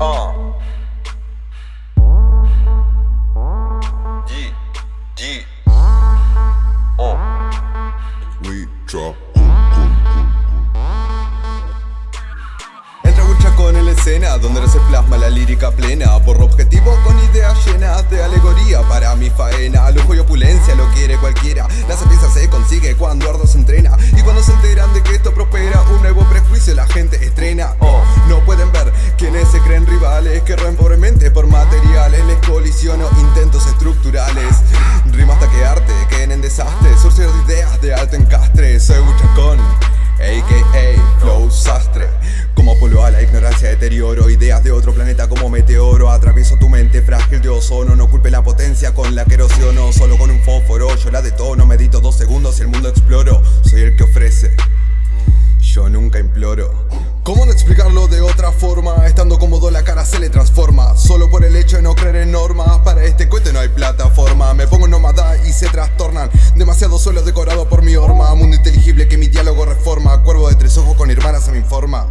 Uh. G, G. Uh. We drop. Entra Chacón en la escena, donde no se plasma la lírica plena Por objetivo con ideas llenas de alegoría Para mi faena, lujo y opulencia lo quiere cualquiera La sapiencia se consigue cuando ardo se entrena Y cuando se enteran de que esto prospera Un nuevo prejuicio la gente estrena rivales Que roen pobremente por materiales. Les colisiono intentos estructurales. Rima hasta que arte, queden en desastre. Surcir de ideas de alto encastre. Soy Buchacón a.k.a. Flow Sastre. Como polo a la ignorancia, deterioro Ideas de otro planeta como meteoro. Atravieso tu mente frágil de ozono. No culpe la potencia con la que erosiono. Solo con un fósforo, yo la detono. Medito dos segundos y el mundo exploro. Soy el que ofrece Nunca imploro. ¿Cómo no explicarlo de otra forma? Estando cómodo la cara se le transforma. Solo por el hecho de no creer en normas Para este cohete no hay plataforma. Me pongo nómada y se trastornan. Demasiado solo decorado por mi horma. Mundo inteligible que mi diálogo reforma. Cuervo de tres ojos con hermanas se me informa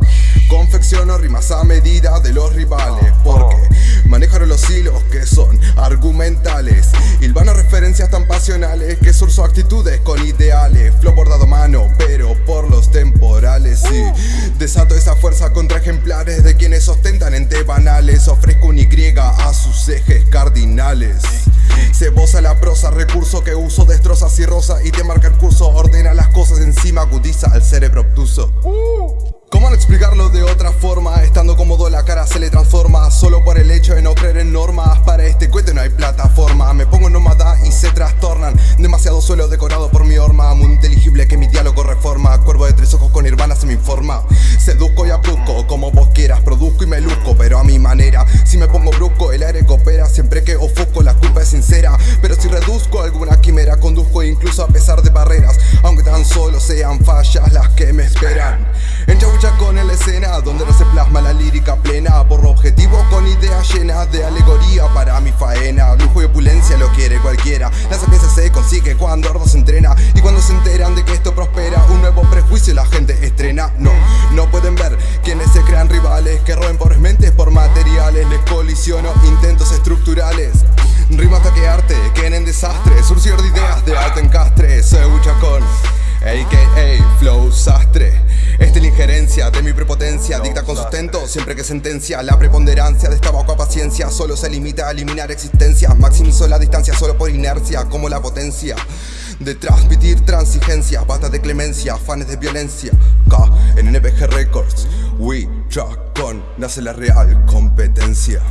Confecciono rimas a medida de los rivales Porque manejaron los hilos que son argumentales. Hilvano referencias tan pasionales Que surso actitudes con ideales. Flow bordado mano pero por los temporales desato esa fuerza contra ejemplares De quienes ostentan ente banales. Ofrezco un Y a sus ejes cardinales. Cebosa la prosa, recurso que uso Destrozas y rosa y te marca el curso. Ordena las cosas encima, agudiza al cerebro obtuso. ¿Cómo no explicarlo de otra forma? Seduzco y abruzco como vos quieras Produzco y me luzco pero a mi manera. Si me pongo brusco el aire coopera Siempre que ofusco la culpa es sincera. Pero si reduzco alguna quimera Conduzco incluso a pesar de barreras Aunque tan solo sean fallas las que me esperan. Con en la escena Donde no se plasma la lírica plena. Por objetivo con ideas llenas de alegoría Para mi faena, lujo y opulencia lo quiere cualquiera. La sapiencia se consigue cuando Ardo se entrena Y cuando se enteran de que esto alto encastre Soy Buchacón a.k.a. Flow Sastre. Esta es la injerencia de mi prepotencia Dicta con sustento siempre que sentencia La preponderancia de esta vaca paciencia. Solo se limita a eliminar existencia Maximizo la distancia solo por inercia Como la potencia de transmitir transigencia. Basta de clemencia, fans de violencia. K en NPG Records We Con nace la real competencia